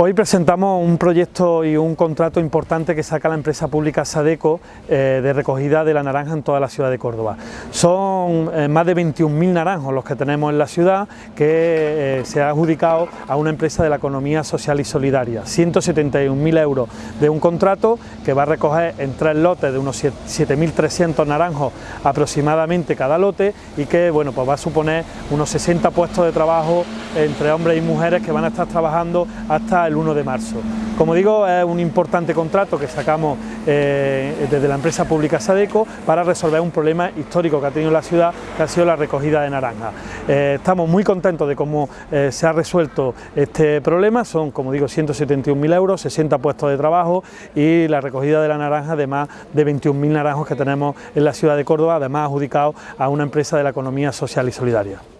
Hoy presentamos un proyecto y un contrato importante que saca la empresa pública Sadeco eh, de recogida de la naranja en toda la ciudad de Córdoba. Son eh, más de 21.000 naranjos los que tenemos en la ciudad que eh, se ha adjudicado a una empresa de la economía social y solidaria. 171.000 euros de un contrato que va a recoger en tres lotes de unos 7.300 naranjos aproximadamente cada lote y que bueno, pues va a suponer unos 60 puestos de trabajo entre hombres y mujeres que van a estar trabajando hasta el 1 de marzo. Como digo, es un importante contrato que sacamos eh, desde la empresa pública Sadeco para resolver un problema histórico que ha tenido la ciudad, que ha sido la recogida de naranja. Eh, estamos muy contentos de cómo eh, se ha resuelto este problema, son como digo 171.000 euros, 60 puestos de trabajo y la recogida de la naranja de más de 21.000 naranjos que tenemos en la ciudad de Córdoba, además adjudicados a una empresa de la economía social y solidaria.